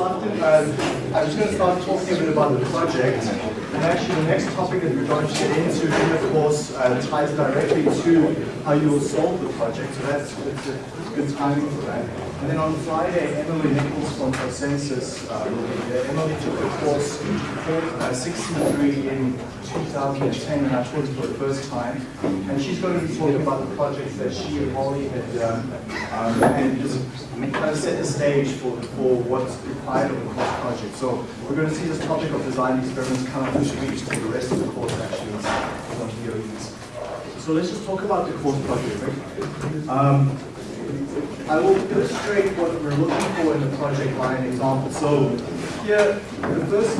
uh, I'm just going to start talking a bit about the project. And actually the next topic that we're going to get into in the course uh, ties directly to how you will solve the project. So that's, a good timing for that. And then on Friday, Emily Nichols from Consensus uh, will be there. Emily took a course uh, 63 in 2010, and I taught it for the first time. And she's going to be talking about the projects that she and Holly had done, um, and just kind of set the stage for, for what's required of the project. So we're going to see this topic of design experiments come up this week for the rest of the course actually on DOEs. So let's just talk about the course project. Um, I will illustrate what we're looking for in the project by an example. So here, the first,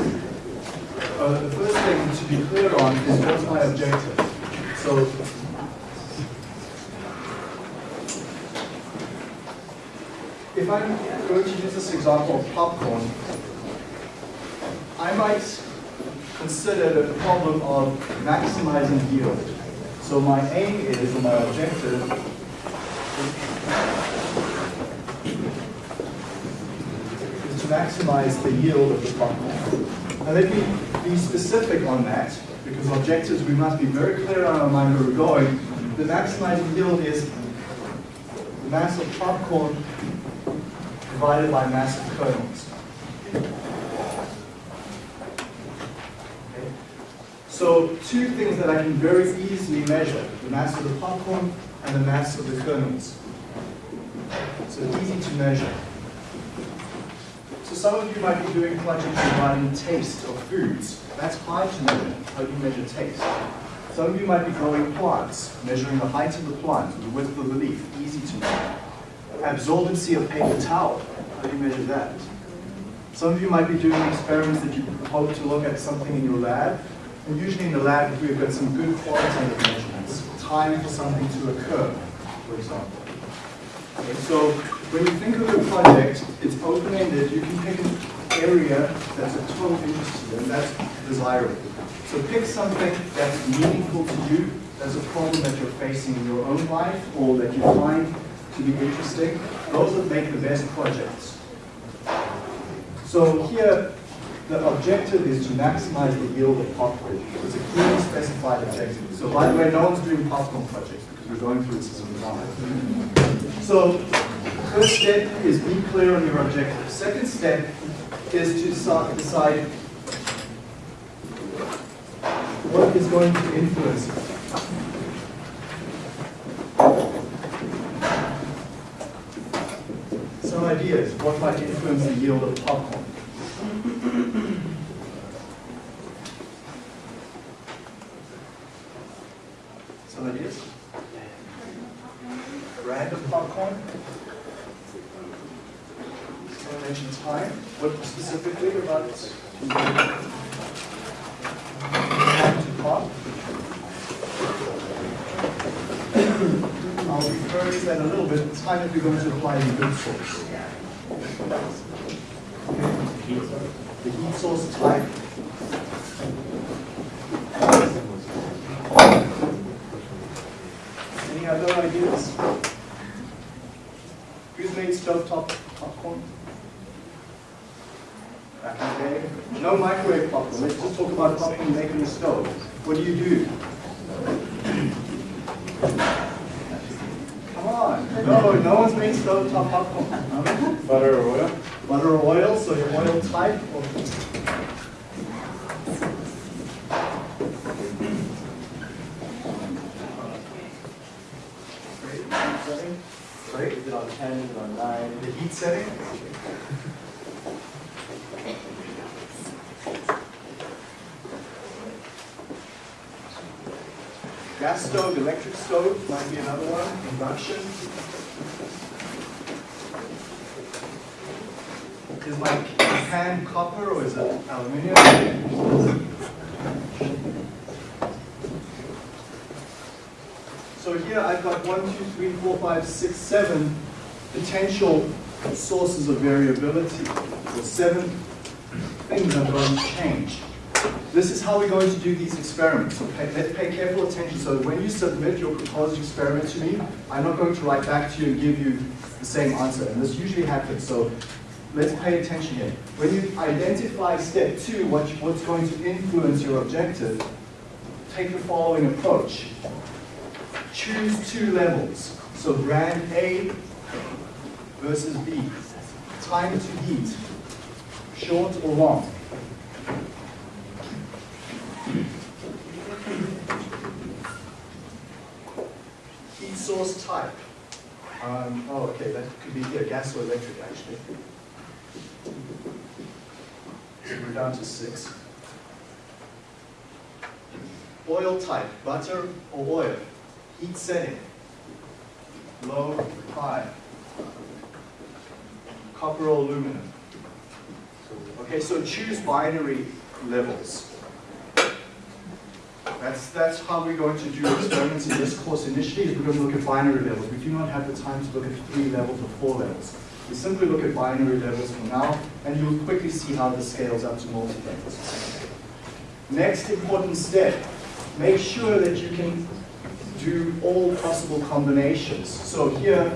uh, the first thing to be clear on is what's my objective. So if I'm going to use this example of popcorn, I might consider the problem of maximizing yield. So my aim is, or my objective, is to maximize the yield of the popcorn. Now let me be specific on that, because objectives, we must be very clear on our mind where we're going. The maximizing yield is the mass of popcorn divided by mass of kernels. So two things that I can very easily measure, the mass of the popcorn and the mass of the kernels. So easy to measure. So some of you might be doing projects regarding taste of foods. That's hard to measure. How you measure taste? Some of you might be growing plants, measuring the height of the plant, the width of the leaf, easy to measure. Absorbency of paper towel, how do you measure that? Some of you might be doing experiments that you hope to look at something in your lab, and usually in the lab we've got some good qualitative measurements, time for something to occur, for example. Okay, so when you think of a project, it's open-ended, you can pick an area that's of total interest to you, and that's desirable. So pick something that's meaningful to you, that's a problem that you're facing in your own life, or that you find to be interesting. Those that make the best projects. So here, the objective is to maximize the yield of popcorn. It's a clearly specified objective. So by the way, no one's doing popcorn projects because we're going through this as a design. So first step is be clear on your objective. Second step is to decide what is going to influence it. Some ideas, what might influence the yield of popcorn. Some ideas? Random popcorn? Someone mentioned time. What specifically about time to pop? I'll refer to that a little bit. Time that we're going to apply in good source. The heat source type. Any other ideas? Who's made stovetop popcorn? Back in the day? No microwave popcorn. Let's just talk about popcorn making the stove. What do you do? Come on. No, no one's made stovetop popcorn. Butter or oil? Butter or oil, so your oil type. Or Sorry? Is it on 10, is it on 9? The heat setting? Gas stove, electric stove might be another one, induction. Is my pan copper or is it aluminum? So here I've got one, two, three, four, five, six, seven potential sources of variability, or seven things going to change. This is how we're going to do these experiments. So pay, let's pay careful attention. So when you submit your proposed experiment to me, I'm not going to write back to you and give you the same answer. And this usually happens. So let's pay attention here. When you identify step two, what, you- what's going to influence your objective, take the following approach. Choose two levels. So brand A versus B. Time to heat, short or long? Heat source type. Um, oh, okay, that could be here, gas or electric, actually. So we're down to six. Oil type, butter or oil? Heat setting, low, high. Copper or aluminum? Okay, so choose binary levels. That's, that's how we're going to do experiments in this course initially, is we're going to look at binary levels. We do not have the time to look at three levels or four levels. We simply look at binary levels for now, and you'll quickly see how this scales up to multi-levels. Next important step, make sure that you can do all possible combinations. So here,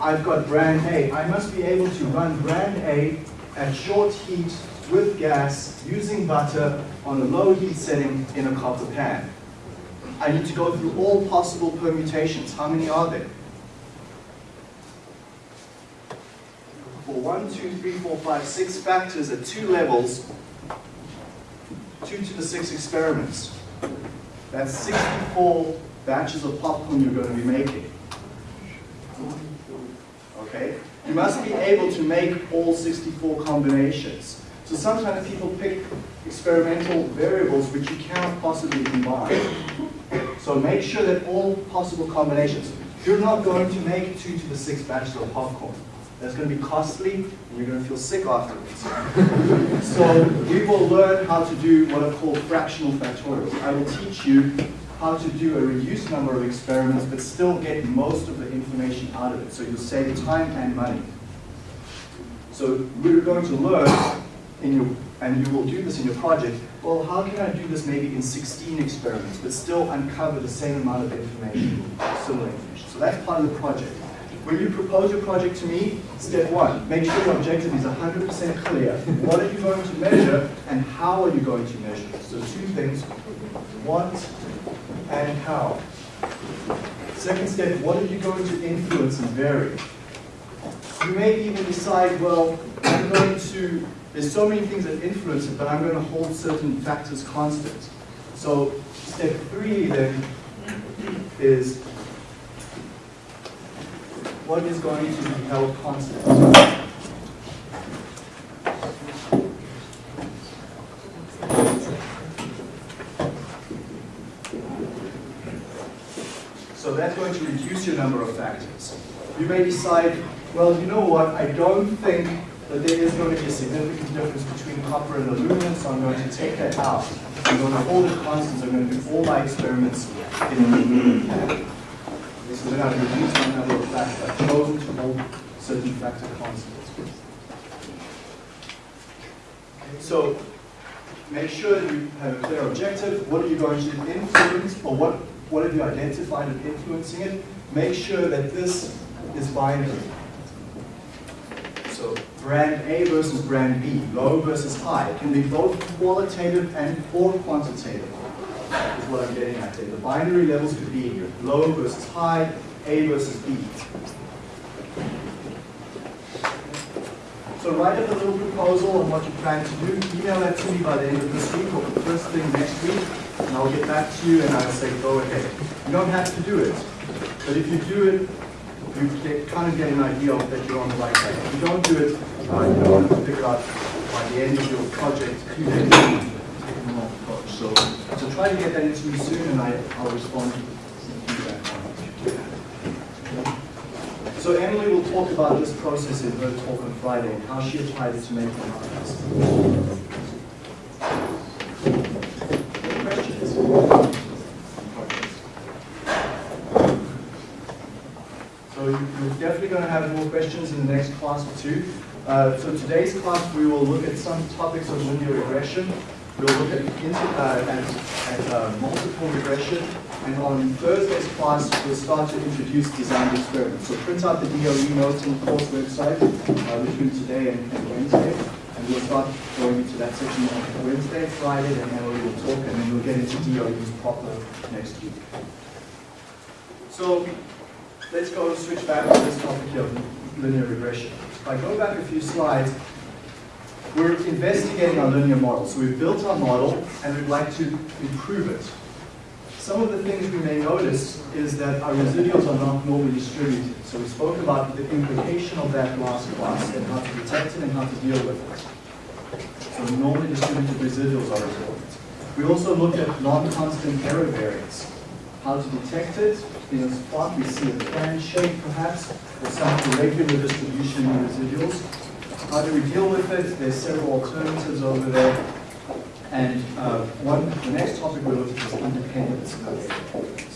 I've got brand A. I must be able to run brand A at short heat with gas using butter on a low heat setting in a copper pan. I need to go through all possible permutations. How many are there? For one, two, three, four, five, six factors at two levels, two to the six experiments. That's 64 batches of popcorn you're going to be making. Okay? You must be able to make all 64 combinations. So sometimes people pick experimental variables which you cannot possibly combine. So make sure that all possible combinations. You're not going to make two to the six batches of popcorn. That's going to be costly, and you're going to feel sick afterwards. so we will learn how to do what are called fractional factorials. I will teach you how to do a reduced number of experiments, but still get most of the information out of it. So you'll save time and money. So we're going to learn in your, and you will do this in your project, well, how can I do this maybe in 16 experiments, but still uncover the same amount of information, similar information. So that's part of the project. When you propose your project to me, step one, make sure your objective is 100% clear. What are you going to measure and how are you going to measure it? So two things, what and how. Second step, what are you going to influence and vary? You may even decide, well, I'm going to, there's so many things that influence it, but I'm going to hold certain factors constant. So step three then is what is going to be held constant? So that's going to reduce your number of factors. You may decide, well, you know what, I don't think that there is going to be a significant difference between copper and aluminum, so I'm going to take that out. I'm going to hold it constant, I'm going to do all my experiments in an aluminum pan. So then I've reduced my number of factors. I've chosen to hold certain factor constants. So make sure that you have a clear objective. What are you going to influence, or what, what have you identified as influencing it? Make sure that this is binary. So brand A versus brand B, low versus high. Can be both qualitative and or quantitative is what I'm getting at there. The binary levels could be low versus high, A versus B. So write up a little proposal on what you plan to do. Email that to me by the end of this week or the first thing next week, and I'll get back to you and I'll say go ahead. You don't have to do it, but if you do it, you get, kind of get an idea of that you're on the right track. If you don't do it, uh, you don't have to figure out by the end of your project who they take the wrong approach. So, so try to get that into me soon, and I, I'll respond to feedback on it. So Emily will talk about this process in her talk on Friday and how she applied it to make markers. Questions? So you- you're definitely going to have more questions in the next class or two. Uh, so today's class, we will look at some topics of linear regression. We'll look at, uh, at, at uh, multiple regression, And on Thursday's class, we'll start to introduce design experiments. So print out the DOE notes on the course website uh, between today and, and Wednesday. And we'll start going into that section on Wednesday, Friday, and then we will talk, and then we'll get into DOEs proper next week. So let's go and switch back to this topic here of linear regression. If I go back a few slides, we're investigating our linear model. So we've built our model and we'd like to improve it. Some of the things we may notice is that our residuals are not normally distributed. So we spoke about the implication of that last class and how to detect it and how to deal with it. So normally distributed residuals are important. We also looked at non-constant error variance. How to detect it. In a spot we see a fan shape perhaps, or some irregular distribution in residuals. How do we deal with it? There's several alternatives over there. And uh, one, the next topic we're looking at is independence.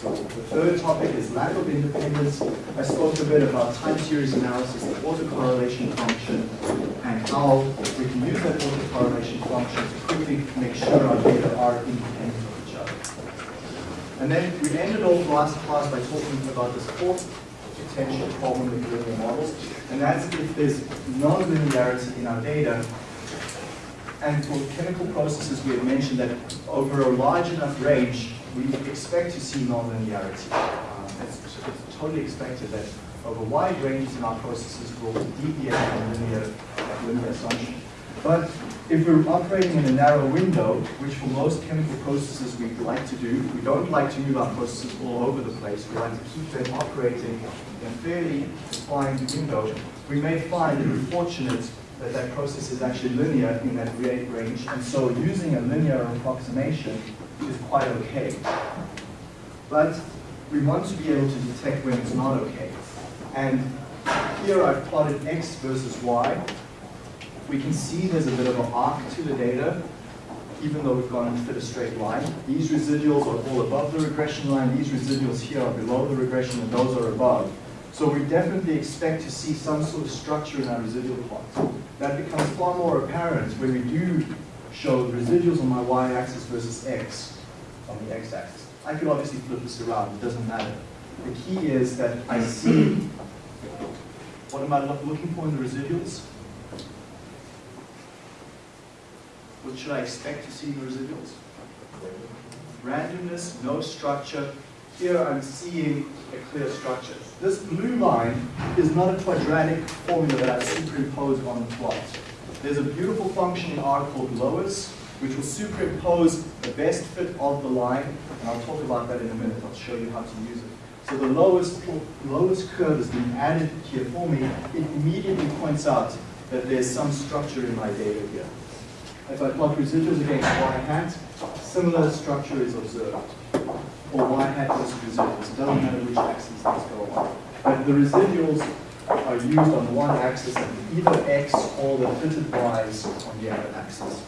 So the third topic is lack of independence. I spoke a bit about time series analysis, the autocorrelation function, and how we can use that autocorrelation function to quickly make sure our data are independent. And then we ended off last class by talking about this fourth potential problem with linear models, and that's if there's nonlinearity in our data, and for chemical processes, we had mentioned that over a large enough range, we expect to see nonlinearity. Um, it's, it's totally expected that over wide ranges in our processes, we'll deviate from linear, linear assumption. But if we're operating in a narrow window, which for most chemical processes we like to do, we don't like to move our processes all over the place. We like to keep them operating in a fairly defined window. We may find that we're fortunate that that process is actually linear in that rate range, and so using a linear approximation is quite okay. But we want to be able to detect when it's not okay. And here I've plotted x versus y. We can see there's a bit of an arc to the data, even though we've gone and fit a straight line. These residuals are all above the regression line, these residuals here are below the regression, and those are above. So we definitely expect to see some sort of structure in our residual plot. That becomes far more apparent when we do show residuals on my y-axis versus x on the x-axis. I could obviously flip this around, it doesn't matter. The key is that I see, what am I looking for in the residuals? What should I expect to see in the residuals? Randomness, no structure. Here I'm seeing a clear structure. This blue line is not a quadratic formula that I superimpose on the plot. There's a beautiful function in R called loess, which will superimpose the best fit of the line, and I'll talk about that in a minute. I'll show you how to use it. So the loess, loess curve has been added here for me. It immediately points out that there's some structure in my data here. If I plot residuals against y hat, similar structure is observed. Or y hat versus residuals. It doesn't matter which axis these go on. But the residuals are used on one axis and either x or the fitted y's on the other axis.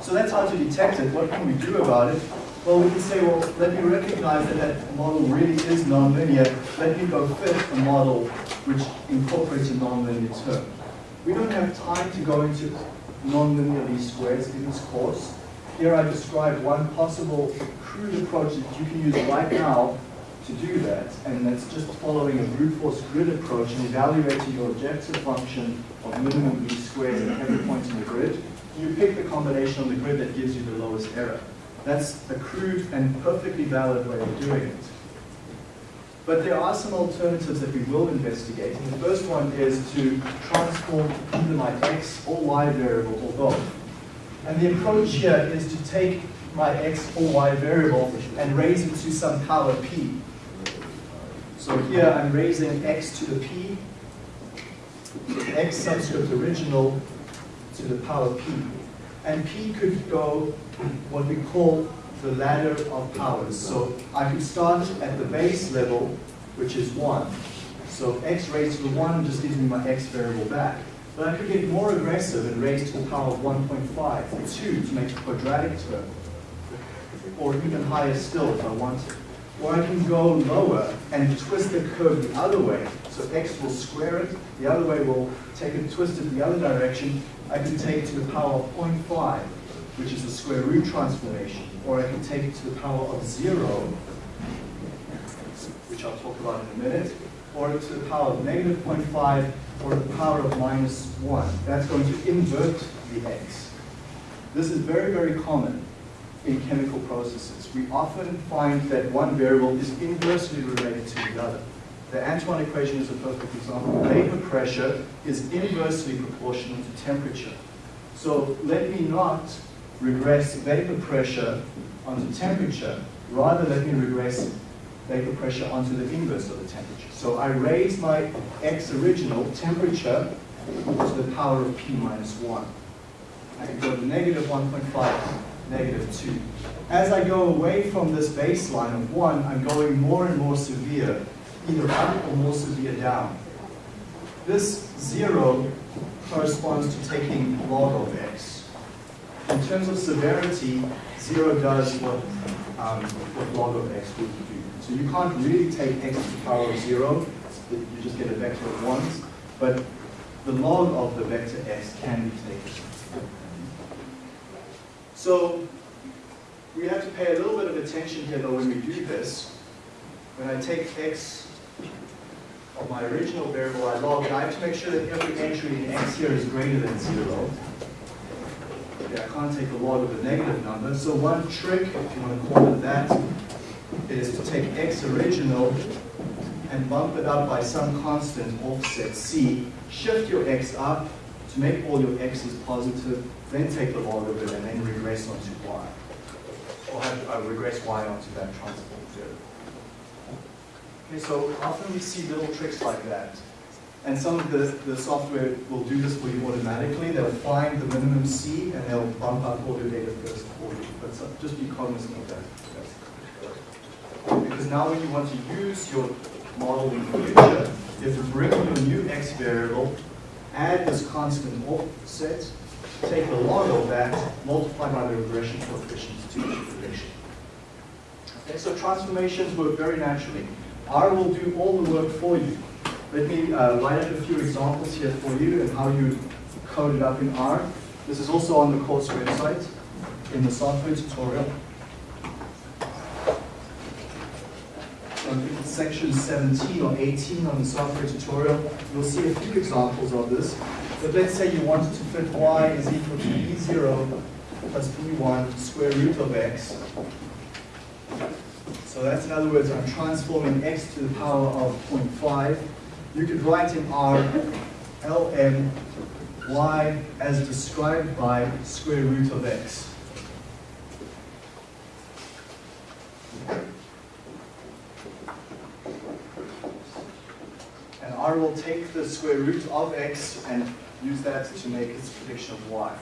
So that's how to detect it. What can we do about it? Well, we can say, well, let me recognize that that model really is nonlinear. Let me go fit a model which incorporates a nonlinear term. We don't have time to go into nonlinear least squares in this course. Here I describe one possible crude approach that you can use right now to do that, and that's just following a brute force grid approach and evaluating your objective function of minimum least squares at every point in the grid. You pick the combination on the grid that gives you the lowest error. That's a crude and perfectly valid way of doing it. But there are some alternatives that we will investigate. And the first one is to transform either my x or y variable or both. And the approach here is to take my x or y variable and raise it to some power p. So here I'm raising x to the p, x subscript original to the power p. And p could go what we call the ladder of powers. So I can start at the base level, which is 1. So x raised to the 1 just gives me my x variable back. But I could get more aggressive and raise to the power of 1.5 or 2 to make a quadratic term. Or even higher still if I want wanted. Or I can go lower and twist the curve the other way. So x will square it, the other way will take it, twist it the other direction. I can take it to the power of 0.5 which is the square root transformation, or I can take it to the power of zero, which I'll talk about in a minute, or to the power of negative 0.5, or the power of minus 1. That's going to invert the x. This is very, very common in chemical processes. We often find that one variable is inversely related to the other. The Antoine equation is a perfect example. Vapor pressure is inversely proportional to temperature. So let me not regress vapor pressure onto temperature, rather let me regress vapor pressure onto the inverse of the temperature. So I raise my x original temperature to the power of p minus 1. I can go to negative 1.5, negative 2. As I go away from this baseline of 1, I'm going more and more severe, either up or more severe down. This 0 corresponds to taking log of x. In terms of severity, 0 does what, um, what log of x would do. So you can't really take x to the power of 0, you just get a vector of 1s, but the log of the vector x can be taken. So we have to pay a little bit of attention here though when we do this. When I take x of my original variable I log it, I have to make sure that every entry in x here is greater than 0. Okay, I can't take the log of a negative number. So one trick, if you want to call it that, is to take x original and bump it up by some constant offset c. Shift your x up to make all your x's positive, then take the log of it and then regress onto y. Or have, uh, regress y onto that transform theorem. Okay, so often we see little tricks like that. And some of the, the software will do this for you automatically. They'll find the minimum C and they'll bump up all your data first for you. But so, just be cognizant of that. Because now when you want to use your model in the future, you have to bring in your new x variable, add this constant offset, take the log of that, multiply by the regression coefficients to your prediction. Okay, so transformations work very naturally. R will do all the work for you. Let me uh, write up a few examples here for you and how you code it up in R. This is also on the course website in the software tutorial. Think it's section 17 or 18 on the software tutorial. You'll see a few examples of this. But let's say you wanted to fit y is equal to b0 plus b1 square root of x. So that's in other words, I'm transforming x to the power of 0.5. You could write in R lm y as described by square root of x. And R will take the square root of x and use that to make its prediction of y.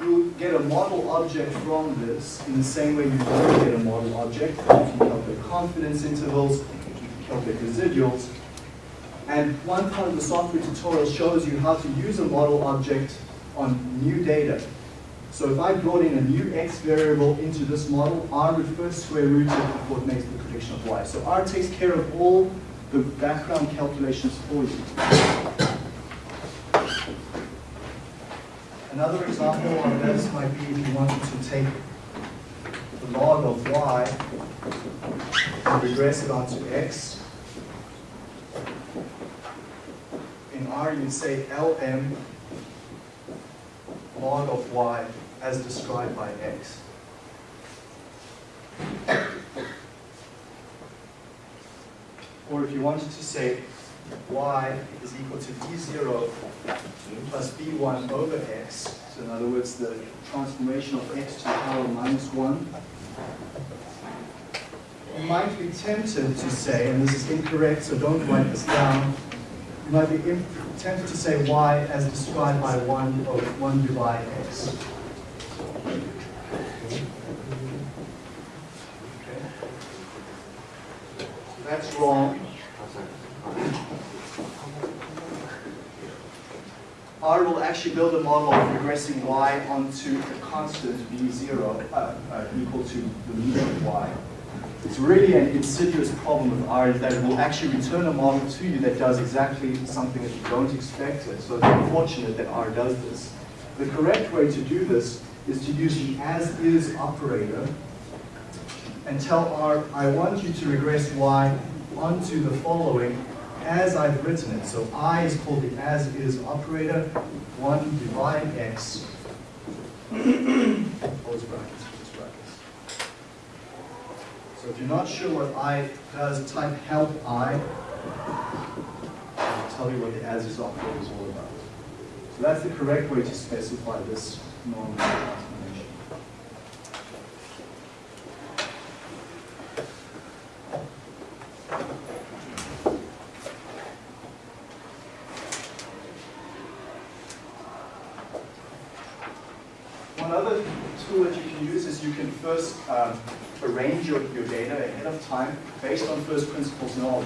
You'll get a model object from this in the same way you get a model object. You can calculate confidence intervals, you can calculate residuals. And one part of the software tutorial shows you how to use a model object on new data. So if I brought in a new x variable into this model, R would first square root it before it makes the prediction of y. So R takes care of all the background calculations for you. Another example of this might be if you wanted to take the log of y and regress it onto x. R, you'd say Lm log of y as described by x. Or if you wanted to say y is equal to b0 plus b1 over x, so in other words, the transformation of x to the power minus 1, you might be tempted to say, and this is incorrect, so don't write this down, you might be tempted to say y as described by 1 over 1 divided x. That's wrong. R will actually build a model of regressing y onto a constant b0 uh, uh, equal to the mean of y. It's really an insidious problem with R is that it will actually return a model to you that does exactly something that you don't expect it. So it's unfortunate that R does this. The correct way to do this is to use the as-is operator and tell R, I want you to regress Y onto the following as I've written it. So I is called the as-is operator, 1 divide x, close brackets. So if you're not sure what I does, type help I, I'll tell you what the as-is operator is all about. So that's the correct way to specify this normal transformation. One other tool that you can use is you can first um, arrange your, your data ahead of time based on first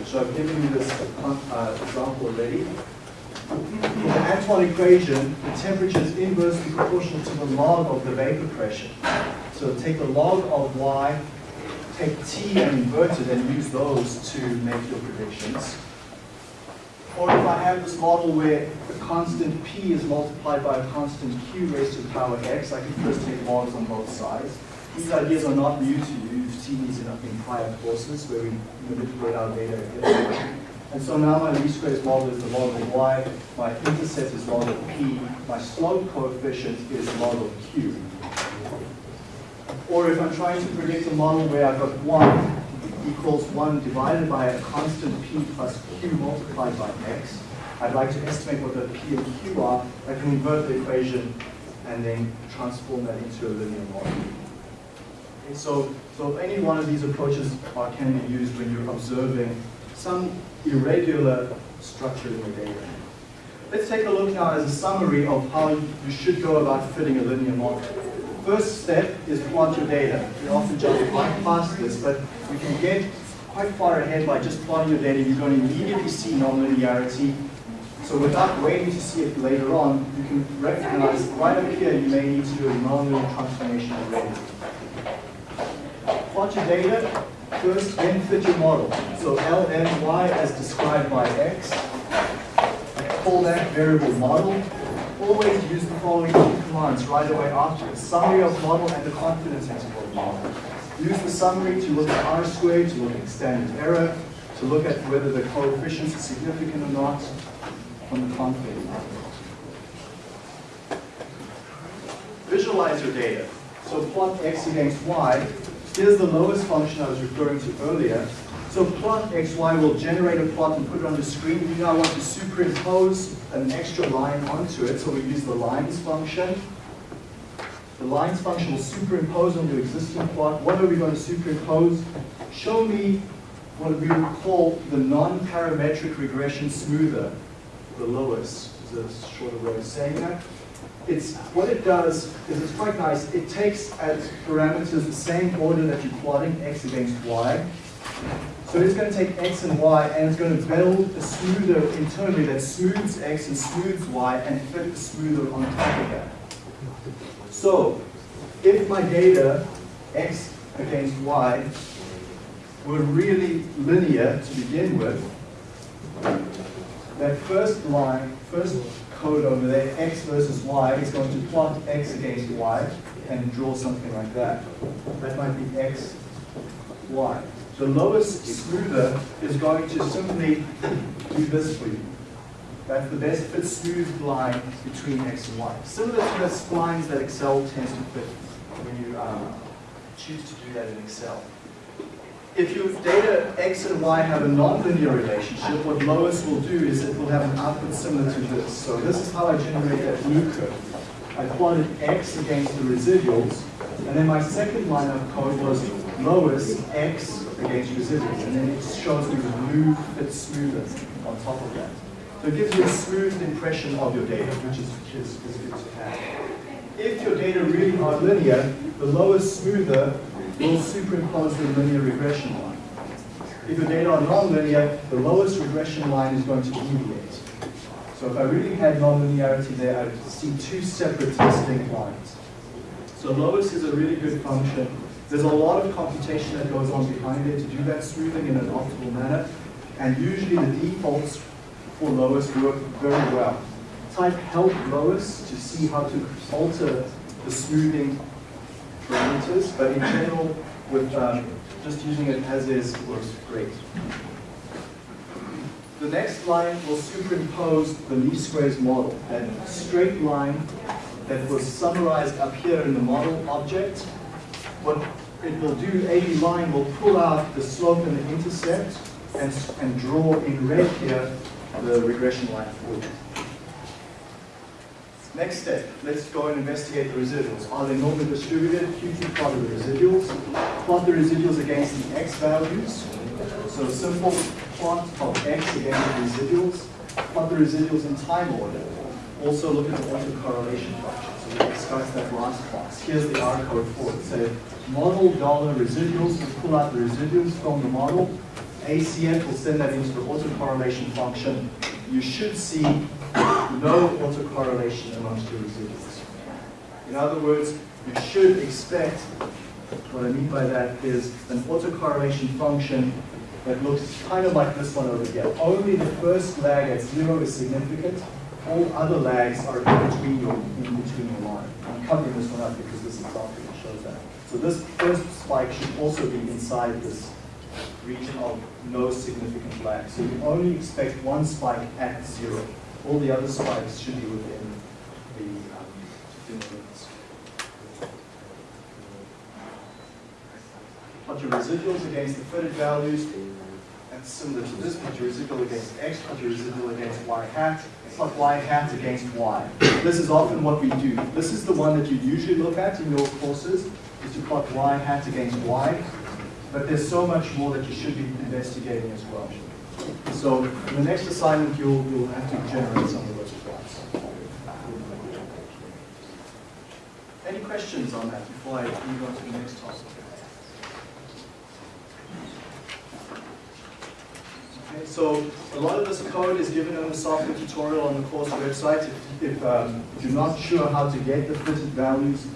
So I've given you this uh, example already. In the Antoine equation, the temperature is inversely proportional to the log of the vapor pressure. So take the log of y, take t and invert it and use those to make your predictions. Or if I have this model where a constant p is multiplied by a constant q raised to the power x, I can first take logs on both sides. These ideas are not new to you. These in, in prior courses where we manipulate our data. And so now my least squares model is the model of y, my intercept is model p, my slope coefficient is model q. Or if I'm trying to predict a model where I've got 1 equals 1 divided by a constant p plus q multiplied by x, I'd like to estimate what the p and q are, I can invert the equation and then transform that into a linear model. Okay, so, so any one of these approaches are, can be used when you're observing some irregular structure in the data. Let's take a look now as a summary of how you should go about fitting a linear model. First step is plot your data. We often quite past this, but you can get quite far ahead by just plotting your data. You're going to immediately see nonlinearity. So without waiting to see it later on, you can recognize right up here you may need to do a nonlinear transformation already. Plot your data, First, then fit your model. So LMY as described by X. Call that variable model. Always use the following two commands right away after it. Summary of model and the confidence interval model. Use the summary to look at R squared, to look at standard error, to look at whether the coefficients are significant or not from the confidence interval. Visualize your data. So plot X against Y Here's the loess function I was referring to earlier. So plot xy will generate a plot and put it on the screen. We now want to superimpose an extra line onto it, so we use the lines function. The lines function will superimpose on the existing plot. What are we going to superimpose? Show me what we would call the non-parametric regression smoother, the loess, is a shorter way of saying that it's what it does is it's quite nice. It takes as parameters the same order that you're plotting x against y. So it's going to take x and y and it's going to build a smoother internally that smooths x and smooths y and fit the smoother on top of that. So if my data x against y were really linear to begin with, that first line, first code over there, x versus y, is going to plot x against y and draw something like that. That might be x, y. The loess smoother is going to simply do this for you. That's the best fit smooth line between x and y. Similar to the splines that Excel tends to fit when you um, choose to do that in Excel if your data x and y have a nonlinear relationship, what Loess will do is it will have an output similar to this. So this is how I generate that blue curve. I plotted x against the residuals, and then my second line of code was Loess x against residuals, and then it shows me the blue fits smoother on top of that. So it gives you a smooth impression of your data, which is, is, is good to have. If your data really are linear, the loess smoother will superimpose the linear regression line. If your data are nonlinear, the loess regression line is going to deviate. So if I really had nonlinearity there, I would see two separate distinct lines. So Loess is a really good function. There's a lot of computation that goes on behind it to do that smoothing in an optimal manner. And usually the defaults for Loess work very well. Type help Loess to see how to alter the smoothing but in general, with um, just using it as is works great. The next line will superimpose the least squares model, that straight line that was summarized up here in the model object. What it will do, abline will pull out the slope and the intercept and, and draw in red here the regression line for you. Next step, let's go and investigate the residuals. Are they normally distributed? Q2 plot the residuals. Plot the residuals against the x values. So a simple plot of x against the residuals. Plot the residuals in time order. Also look at the autocorrelation function. So we discussed that last class. Here's the R code for it. So model dollar residuals, we pull out the residuals from the model. ACF will send that into the autocorrelation function. You should see no autocorrelation amongst your residuals. In other words, you should expect, what I mean by that is an autocorrelation function that looks kind of like this one over here. Only the first lag at zero is significant. All other lags are in between your, in between your line. I'm covering this one up because this example shows that. So this first spike should also be inside this region of no significant lag. So you only expect one spike at zero. All the other spikes should be within the, um, limits. Plot your residuals against the fitted values. That's similar to this. Plot your residual against x, plot your residual against y hat. Plot y hat against y. This is often what we do. This is the one that you usually look at in your courses, is to plot y hat against y. But there's so much more that you should be investigating as well. So in the next assignment, you'll, you'll have to generate some of those plots. Any questions on that before I move on to the next topic? Okay, so a lot of this code is given in the software tutorial on the course website. If, if, um, if you're not sure how to get the fitted values,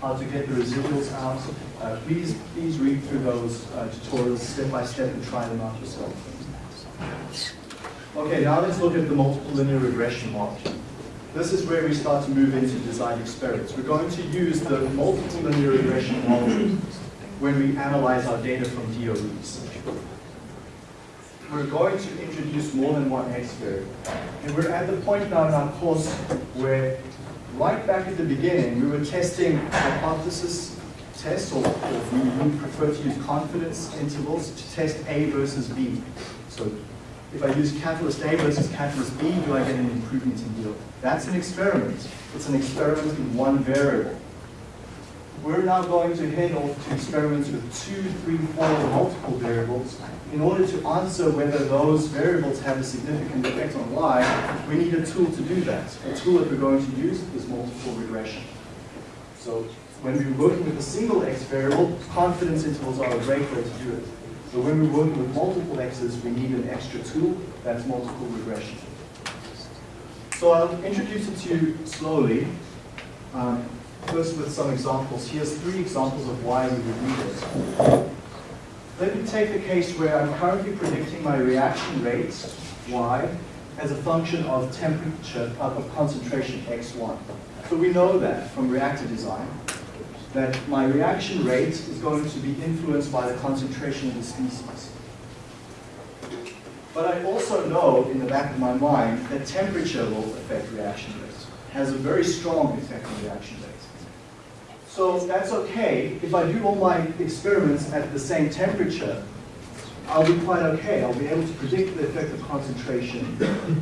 how to get the residuals out, uh, please, please read through those uh, tutorials step by step and try them out yourself. Okay, now let's look at the multiple linear regression model. This is where we start to move into design experiments. We're going to use the multiple linear regression model when we analyze our data from DOEs. We're going to introduce more than one X variable. And we're at the point now in our course where right back at the beginning, we were testing hypothesis tests, or, or we prefer to use confidence intervals to test A versus B. So if I use catalyst A versus catalyst B, do I get an improvement in yield? That's an experiment. It's an experiment in one variable. We're now going to head off to experiments with two, three, four, multiple variables. In order to answer whether those variables have a significant effect on Y, we need a tool to do that. A tool that we're going to use is multiple regression. So when we're working with a single X variable, confidence intervals are a great way to do it. So when we're working with multiple x's, we need an extra tool, that's multiple regression. So I'll introduce it to you slowly. Um, first with some examples. Here's three examples of why we would need it. Let me take the case where I'm currently predicting my reaction rate, y, as a function of temperature, of concentration x1. So we know that from reactor design that my reaction rate is going to be influenced by the concentration of the species. But I also know in the back of my mind that temperature will affect reaction rate, has a very strong effect on reaction rate. So that's okay. If I do all my experiments at the same temperature, I'll be quite okay. I'll be able to predict the effect of concentration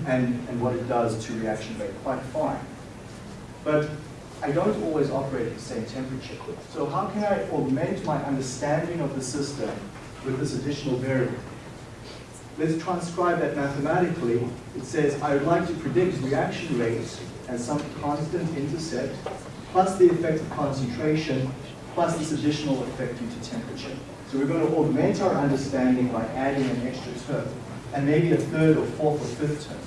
and, and what it does to reaction rate quite fine. But I don't always operate at the same temperature. So how can I augment my understanding of the system with this additional variable? Let's transcribe that mathematically. It says I would like to predict reaction rates as some constant intercept plus the effect of concentration plus this additional effect due to temperature. So we're going to augment our understanding by adding an extra term and maybe a third or fourth or fifth term.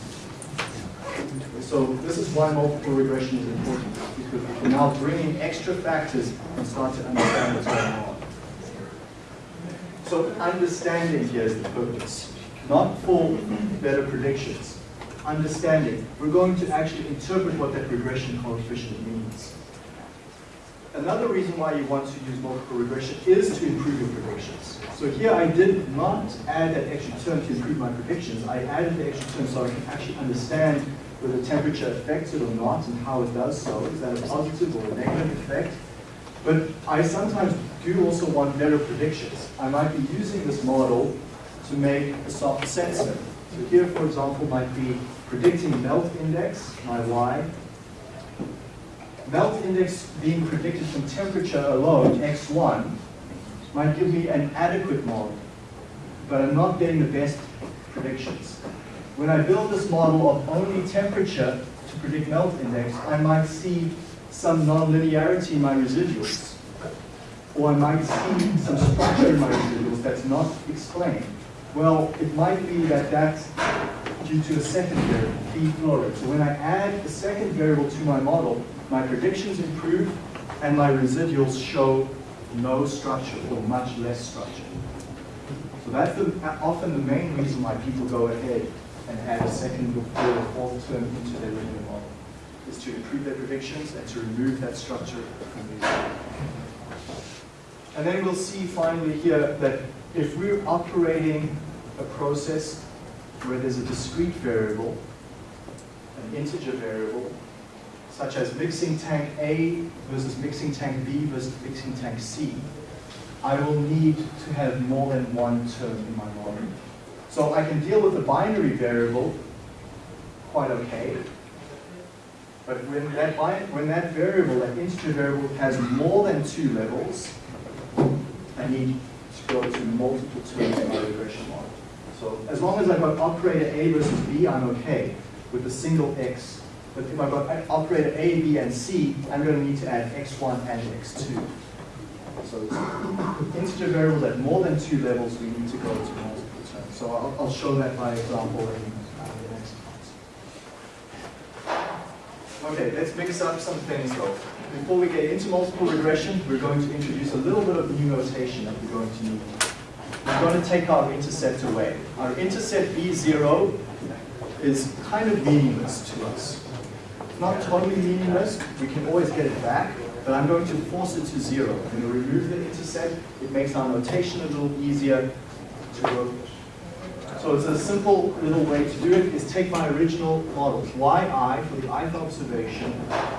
So this is why multiple regression is important, we now bring in extra factors and start to understand what's going on. So understanding here is the purpose, not for better predictions. Understanding. We're going to actually interpret what that regression coefficient means. another reason why you want to use multiple regression is to improve your predictions. So here I did not add that extra term to improve my predictions. I added the extra term so I can actually understand whether temperature affects it or not and how it does so. Is that a positive or a negative effect? But I sometimes do also want better predictions. I might be using this model to make a soft sensor. So here, for example, might be predicting melt index, my y. Melt index being predicted from temperature alone, x1, might give me an adequate model, but I'm not getting the best predictions. When I build this model of only temperature to predict melt index, I might see some nonlinearity in my residuals. Or I might see some structure in my residuals that's not explained. Well, it might be that that's due to a second variable, feed flow rate. So when I add a second variable to my model, my predictions improve and my residuals show no structure or much less structure. So that's the, often the main reason why people go ahead and add a second or third or fourth term into their linear model, is to improve their predictions and to remove that structure from these. And then we'll see finally here that if we're operating a process where there's a discrete variable, an integer variable, such as mixing tank A versus mixing tank B versus mixing tank C, I will need to have more than one term in my model. So I can deal with the binary variable quite okay. But when that, when that variable, that integer variable, has more than two levels, I need to go to multiple terms in my regression model. So as long as I've got operator A versus B, I'm okay with a single x. But if I've got operator A, B, and C, I'm going to need to add x1 and x2. So integer variables at more than two levels, we need to go to. So I'll, I'll show that by example in uh, the next class. Okay, let's mix up some things though. Before we get into multiple regression, we're going to introduce a little bit of new notation that we're going to need. We're going to take our intercept away. Our intercept B0 is kind of meaningless to us. It's not totally meaningless. We can always get it back, but I'm going to force it to zero. I'm going to remove the intercept. It makes our notation a little easier to work with. So it's a simple little way to do it is take my original model, yi for the ith observation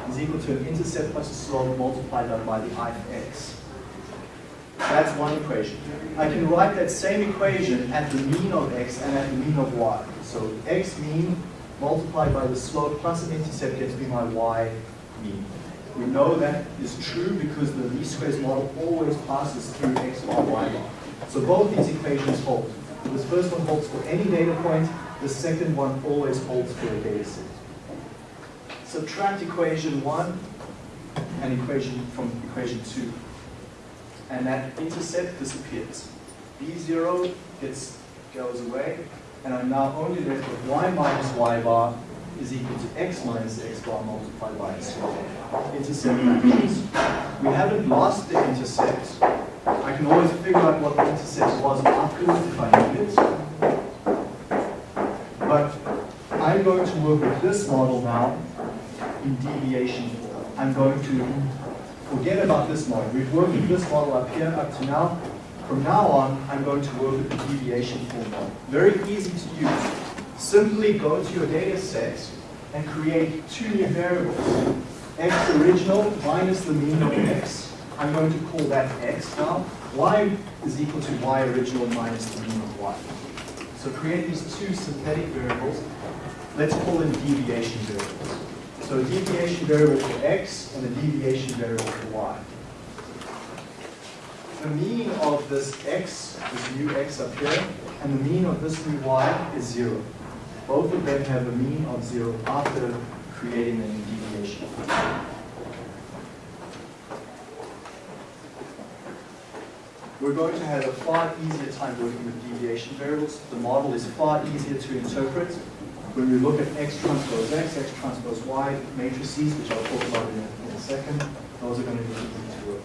is equal to an intercept plus a slope multiplied by the ith x. That's one equation. I can write that same equation at the mean of x and at the mean of y. So x mean multiplied by the slope plus an intercept gets me my y mean. We know that is true because the least squares model always passes through x bar, y bar. So both these equations hold. This first one holds for any data point. The second one always holds for a data set. Subtract equation 1 and equation from equation 2. And that intercept disappears. B0 gets, goes away, and I'm now only left with y minus y bar is equal to x minus x bar multiplied by its slope. Intercept matches. We haven't lost the intercept. I can always figure out what the intercept was afterwards if I need it. But I'm going to work with this model now in deviation form. I'm going to forget about this model. We've worked with this model up here up to now. From now on, I'm going to work with the deviation form model. Very easy to use. Simply go to your data set and create two new variables. x original minus the mean of x. I'm going to call that x now. y is equal to y original minus the mean of y. So create these two synthetic variables. Let's call them deviation variables. So a deviation variable for x and a deviation variable for y. The mean of this x, this new x up here, and the mean of this new y is zero. Both of them have a mean of zero after creating a new deviation. We're going to have a far easier time working with deviation variables. The model is far easier to interpret. When we look at x transpose x, x transpose y matrices, which I'll talk about in a, in a second, those are going to be easy to work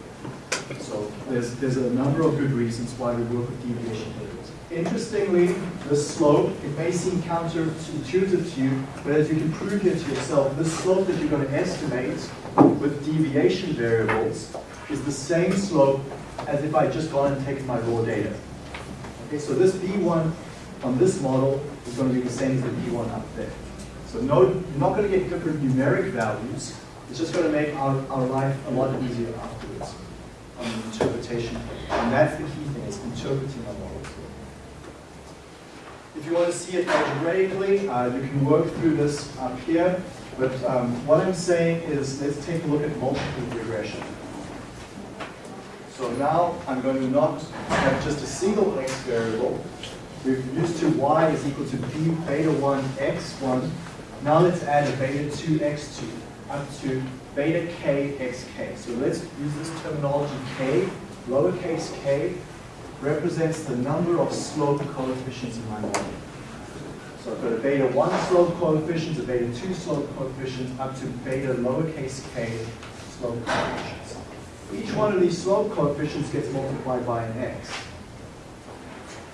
with. So there's, there's a number of good reasons why we work with deviation variables. Interestingly, the slope, it may seem counterintuitive to you, but as you can prove here to yourself, the slope that you're going to estimate with deviation variables is the same slope as if I just gone and taken my raw data. Okay, so this B1 on this model is going to be the same as the B1 up there. So no, you're not going to get different numeric values. It's just going to make our, our life a lot easier afterwards on the interpretation. And that's the key thing, is interpreting our models. If you want to see it algebraically, uh, you can work through this up here. But um, what I'm saying is, let's take a look at multiple regression. So now I'm going to not have just a single x variable. We've used to y is equal to b beta 1 x1. Now let's add a beta 2 x2 up to beta k xk. So let's use this terminology k, lowercase k, represents the number of slope coefficients in my model. So I've got a beta 1 slope coefficient, a beta 2 slope coefficient, up to beta lowercase k slope coefficients. Each one of these slope coefficients gets multiplied by an x.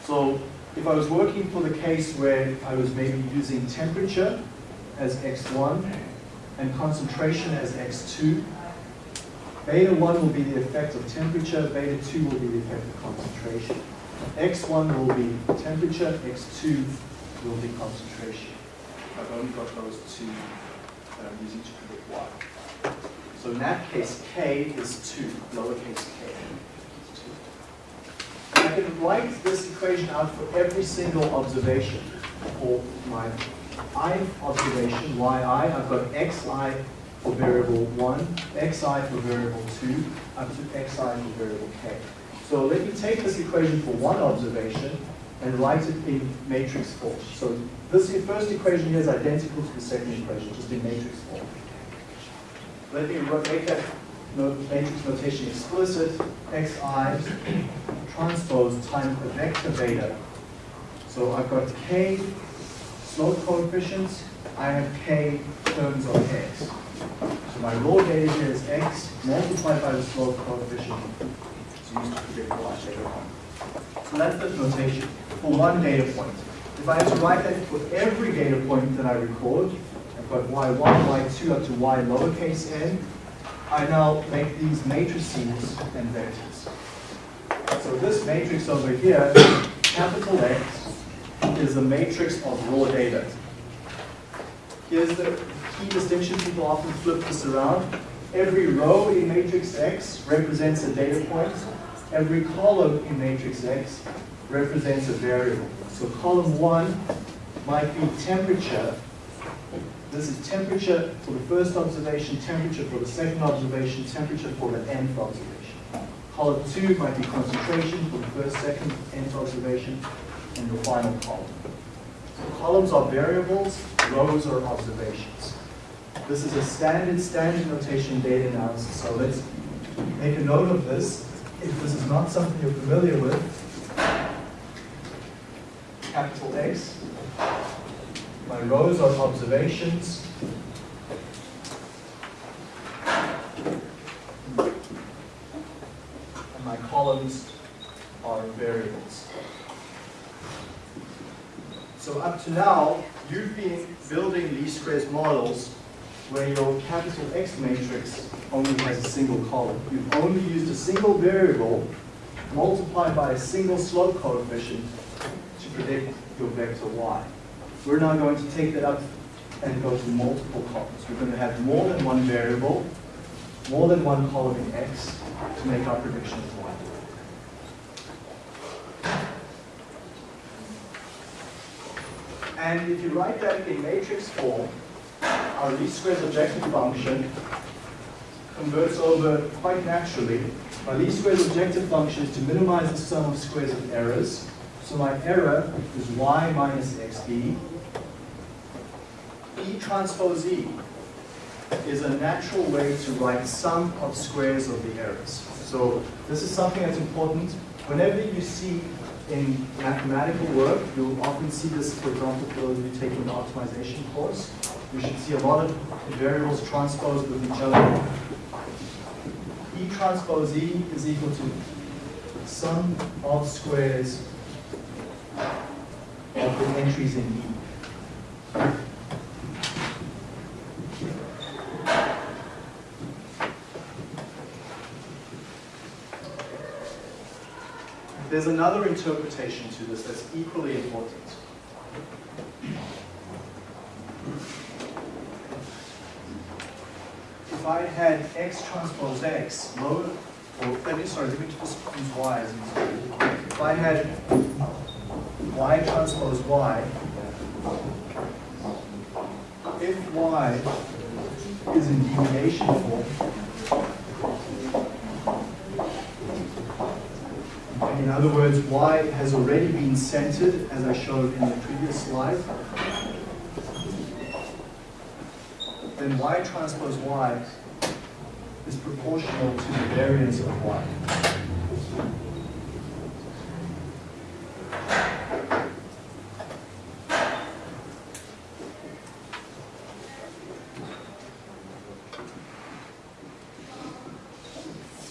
So if I was working for the case where I was maybe using temperature as x1 and concentration as x2, beta 1 will be the effect of temperature, beta 2 will be the effect of concentration. x1 will be temperature, x2 will be concentration. I've only got those two I'm using. So in that case, k is 2, lowercase k. is 2. I can write this equation out for every single observation. For my i observation, yi, I've got xi for variable 1, xi for variable 2, up to xi for variable k. So let me take this equation for one observation and write it in matrix form. So this first equation here is identical to the second equation, just in matrix form. Let me make that matrix notation explicit. xi transpose times the vector beta. So I've got k slope coefficients, I have k terms of x. So my raw data here is x multiplied by the slope coefficient. It's used to predict the y later on. So that's the notation for one data point. If I had to write that for every data point that I record, I've y1, y2 up to y lowercase n, I now make these matrices and vectors. So this matrix over here, capital X, is a matrix of raw data. Here's the key distinction. People often flip this around. Every row in matrix X represents a data point. Every column in matrix X represents a variable. So column 1 might be temperature. This is temperature for the first observation, temperature for the second observation, temperature for the nth observation. Column 2 might be concentration for the first, second, nth observation, and the final column. So columns are variables, rows are observations. This is a standard, standard notation data analysis. So let's make a note of this. If this is not something you're familiar with, capital X. My rows are observations. And my columns are variables. So up to now, you've been building least squares models where your capital X matrix only has a single column. You've only used a single variable multiplied by a single slope coefficient to predict your vector y. We're now going to take that up and go to multiple columns. We're going to have more than one variable, more than one column in x to make our prediction of y. And if you write that in matrix form, our least squares objective function converts over quite naturally. My least squares objective function is to minimize the sum of squares of errors. So my error is y minus xb. E transpose E is a natural way to write sum of squares of the errors. So this is something that's important. Whenever you see in mathematical work, you'll often see this, for example, for those of you taking the optimization course. You should see a lot of variables transposed with each other. E transpose E is equal to sum of squares of the entries in E. There's another interpretation to this that's equally important. If I had x transpose x lower, or let me, sorry, let me just use y as an example. If I had y transpose y, if y is in deviation form, in other words, y has already been centered, as I showed in the previous slide, then y transpose y is proportional to the variance of y.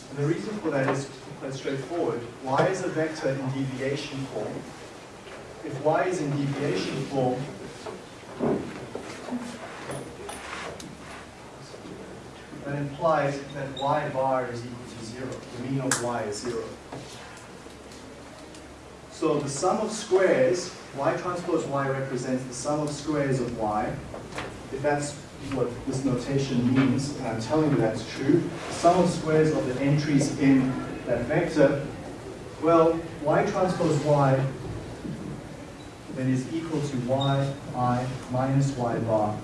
And the reason for that is quite straightforward. y is a vector in deviation form. If y is in deviation form, that implies that y bar is equal to zero. The mean of y is zero. So the sum of squares, y transpose y represents the sum of squares of y. If that's what this notation means, and I'm telling you that's true, the sum of squares of the entries in that vector, well, y transpose y then is equal to y i minus y bar,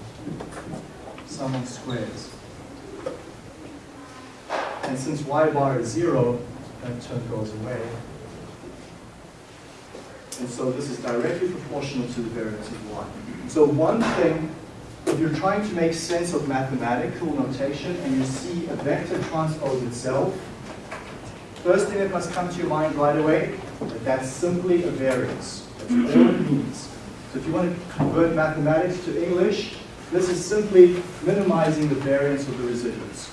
sum of squares. And since y bar is zero, that term goes away. And so this is directly proportional to the variance of y. So one thing, if you're trying to make sense of mathematical notation and you see a vector transpose itself, first thing that must come to your mind right away, that that's simply a variance. Means. So if you want to convert mathematics to English, this is simply minimizing the variance of the residuals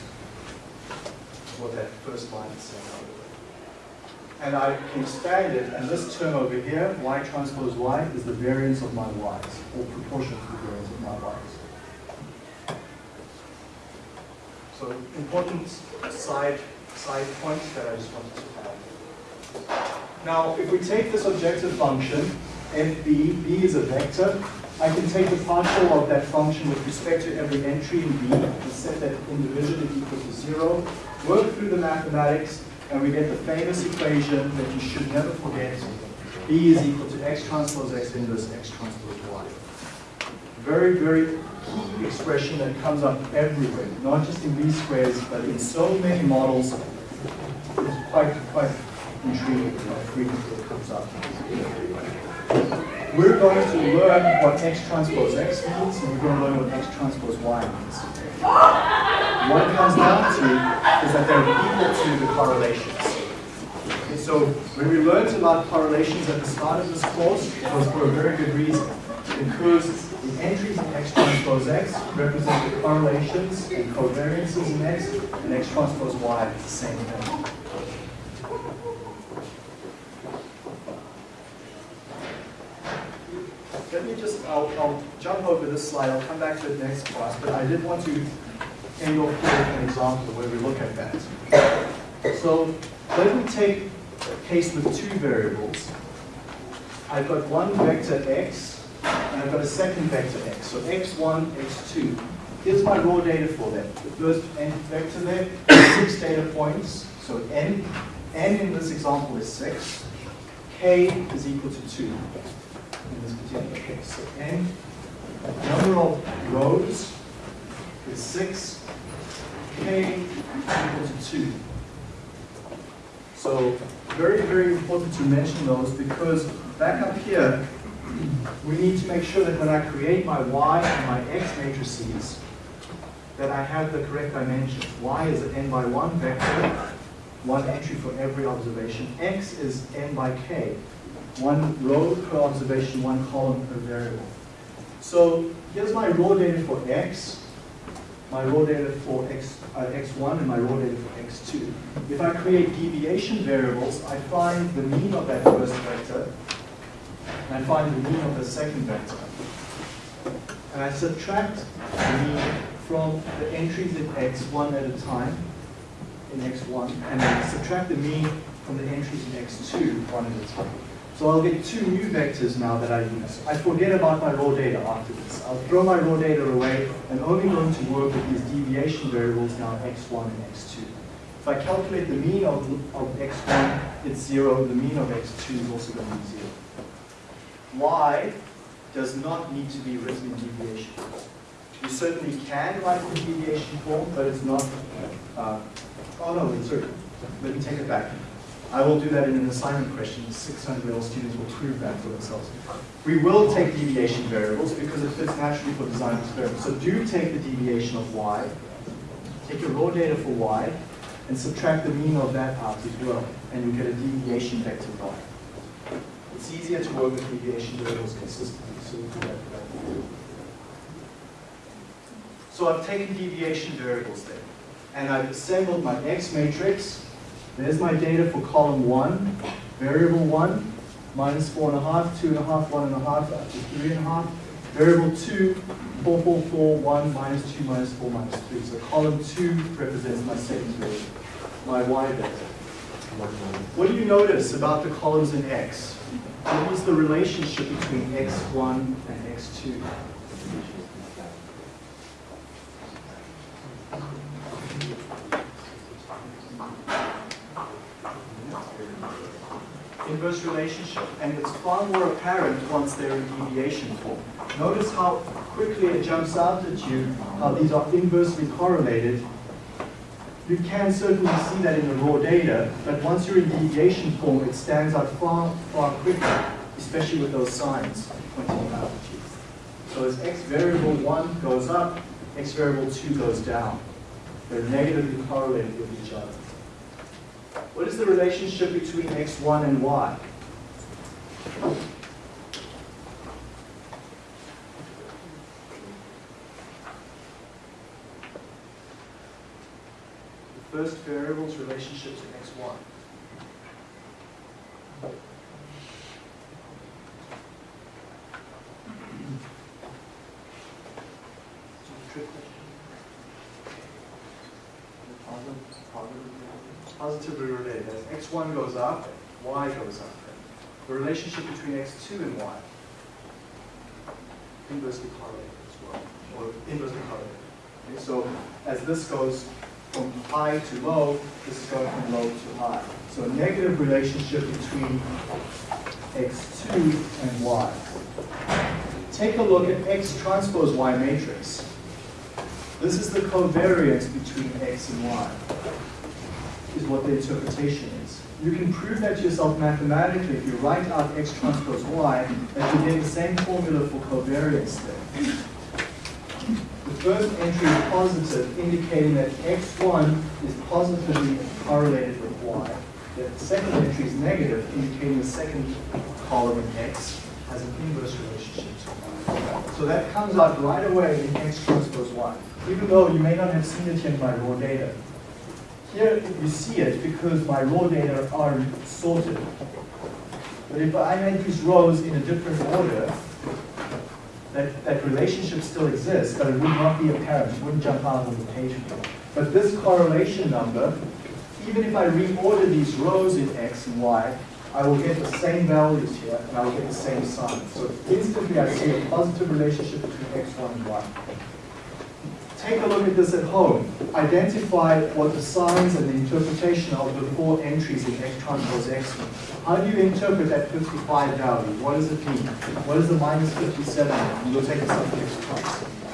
what that first line is saying the way. And I can expand it, and this term over here, y transpose y, is the variance of my y's, or proportional to the variance of my y's. So important side, side point that I just wanted to add. Now, if we take this objective function, fb, b is a vector, I can take the partial of that function with respect to every entry in b and set that individually equal to zero, work through the mathematics, and we get the famous equation that you should never forget. B is equal to x transpose x inverse x transpose y. Very, very key expression that comes up everywhere, not just in least squares, but in so many models. It's quite, quite frequently comes up. We're going to learn what x transpose x means, and we're going to learn what x transpose y means. What it comes down to is that they're equal to the correlations. Okay, so when we learned about correlations at the start of this course, it was for a very good reason. Because the entries in x transpose x represent the correlations and covariances in x, and x transpose y is the same thing. I'll, I'll jump over this slide, I'll come back to it next class, but I did want to end off with an example where we look at that. So let me take a case with two variables. I've got one vector x, and I've got a second vector x. So x1, x2. Here's my raw data for that. The first n vector there, six data points. So n, n in this example is six. k is equal to two case. So n, number of rows is 6, k equal to 2. So very, very important to mention those because back up here, we need to make sure that when I create my y and my x matrices, that I have the correct dimensions. y is an n by 1 vector, one entry for every observation. x is n by k, one row per observation, one column per variable. So here's my raw data for x. my raw data for x, uh, x1 and my raw data for x2. If I create deviation variables, I find the mean of that first vector, and I find the mean of the second vector. And I subtract the mean from the entries in x1 at a time, in x1, and I subtract the mean from the entries in x2 one at a time. So I'll get two new vectors now that I use. I forget about my raw data after this. I'll throw my raw data away and only going to work with these deviation variables now x1 and x2. If I calculate the mean of, of x1, it's zero. The mean of x2 is also going to be zero. Y does not need to be written in deviation form. You certainly can write it in deviation form, but it's not, uh, oh no, sorry, let me take it back. I will do that in an assignment question. 600 real students will prove that for themselves. We will take deviation variables because it fits naturally for design experiments. So do take the deviation of y, take your raw data for y, and subtract the mean of that out as well, and you get a deviation vector y. It's easier to work with deviation variables consistently, so we'll do that. So I've taken deviation variables there, and I've assembled my X matrix. There's my data for column one, variable one, minus four and a half, two and a half, one and a half, up to three and a half. Variable two, four, four, four, one, minus two, minus four, minus three. So column two represents my second variable, my Y vector. What do you notice about the columns in X? What is the relationship between X1 and X2? Inverse relationship, and it's far more apparent once they're in deviation form. Notice how quickly it jumps out at you, how these are inversely correlated. You can certainly see that in the raw data, but once you're in deviation form, it stands out far, far quicker, especially with those signs pointing out at you. So as x variable 1 goes up, x variable 2 goes down. They're negatively correlated with each other. What is the relationship between x1 and y? The first variable's relationship to x1. Trick question. Positively related. As x1 goes up, y goes up. The relationship between x2 and y. Inversely correlated as well, or inversely correlated. Okay, so as this goes from high to low, this is going from low to high. So a negative relationship between x2 and y. Take a look at x transpose y matrix. This is the covariance between x and y, is what the interpretation is. You can prove that to yourself mathematically if you write out x transpose y, that you get the same formula for covariance there. The first entry is positive, indicating that x1 is positively correlated with y. The second entry is negative, indicating the second column in x has an inverse relationship to y. So that comes out right away in x transpose y even though you may not have seen it in by raw data. Here you see it because my raw data are sorted. But if I made these rows in a different order, that, that relationship still exists, but it would not be apparent, it wouldn't jump out on the page. But this correlation number, even if I reorder these rows in X and Y, I will get the same values here, and I will get the same sign. So instantly I see a positive relationship between X1 and Y take a look at this at home. Identify what the signs and the interpretation of the four entries in X transpose X. How do you interpret that 55 value? What does it mean? What does the minus 57 mean? You'll take a subject twice.